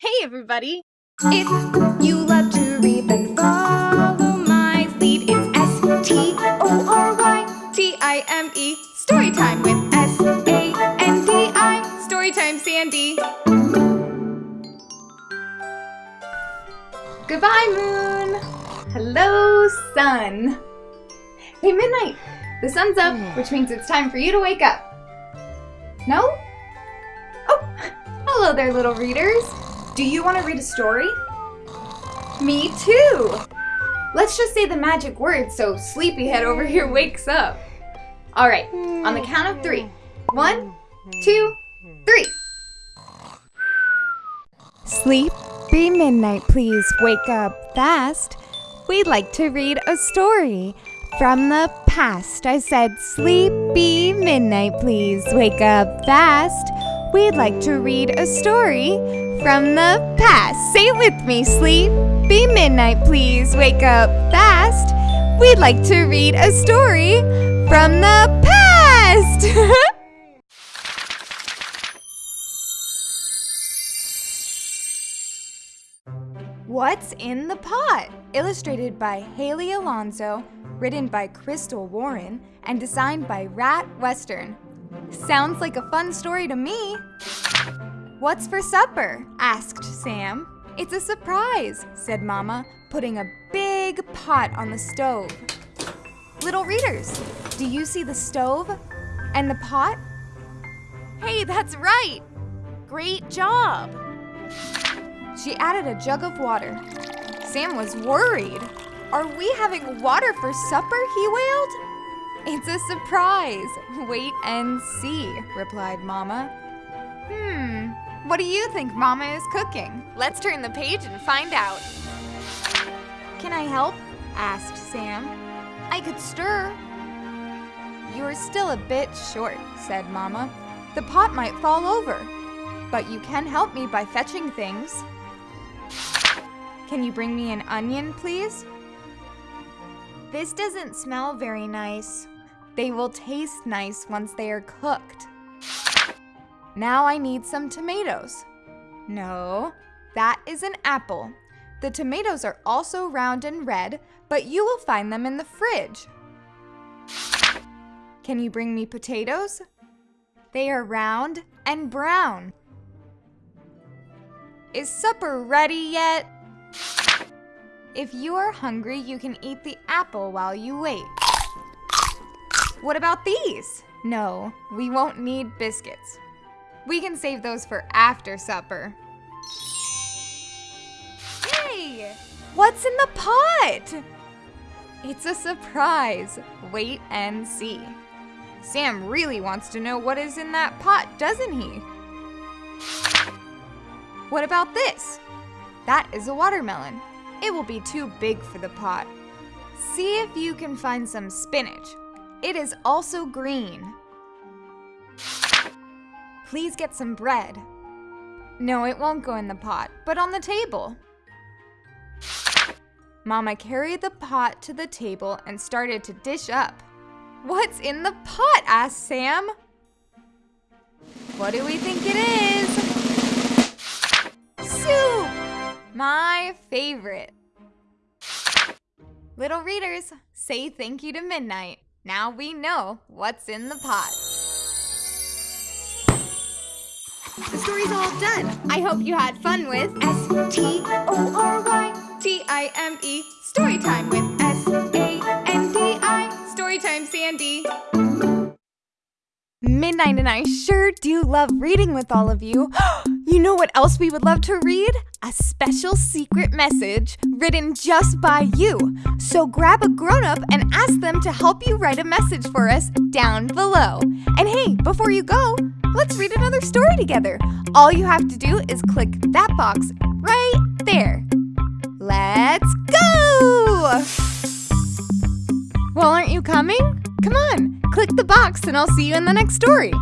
Hey everybody! If you love to read, then follow my lead. It's S T O R Y T I M E. Storytime with S A N D I. Storytime Sandi. Goodbye, moon. Hello, sun. Hey, midnight. The sun's up, which means it's time for you to wake up. No? Oh, hello there, little readers. Do you want to read a story? Me too! Let's just say the magic word so Sleepyhead over here wakes up. Alright, on the count of three. One, two, three. Sleepy midnight, please wake up fast. We'd like to read a story from the past. I said, Sleepy midnight, please wake up fast. We'd like to read a story from the past. Say it with me, sleep. Be midnight, please wake up fast. We'd like to read a story from the past. What's in the Pot? Illustrated by Haley Alonso, written by Crystal Warren, and designed by Rat Western. Sounds like a fun story to me. What's for supper? asked Sam. It's a surprise, said Mama, putting a big pot on the stove. Little readers, do you see the stove and the pot? Hey, that's right! Great job! She added a jug of water. Sam was worried. Are we having water for supper? he wailed. It's a surprise. Wait and see, replied Mama. Hmm, what do you think Mama is cooking? Let's turn the page and find out. Can I help? asked Sam. I could stir. You're still a bit short, said Mama. The pot might fall over, but you can help me by fetching things. Can you bring me an onion, please? This doesn't smell very nice. They will taste nice once they are cooked. Now I need some tomatoes. No, that is an apple. The tomatoes are also round and red, but you will find them in the fridge. Can you bring me potatoes? They are round and brown. Is supper ready yet? If you are hungry, you can eat the apple while you wait. What about these? No, we won't need biscuits. We can save those for after supper. Hey! What's in the pot? It's a surprise. Wait and see. Sam really wants to know what is in that pot, doesn't he? What about this? That is a watermelon. It will be too big for the pot. See if you can find some spinach. It is also green. Please get some bread. No, it won't go in the pot, but on the table. Mama carried the pot to the table and started to dish up. What's in the pot? asked Sam. What do we think it is? Soup! My favorite. Little readers, say thank you to Midnight. Now we know what's in the pot. The story's all done. I hope you had fun with S T O R Y T I M E Storytime with S A N D I. Storytime Sandi. Midnight and I sure do love reading with all of you. Oh, you know what else we would love to read? A special secret message written just by you. So grab a grown up and ask them to help you write a message for us down below. And hey, before you go, let's read another story together. All you have to do is click that box right there. Let's go! Well, aren't you coming? Come on, click the box and I'll see you in the next story.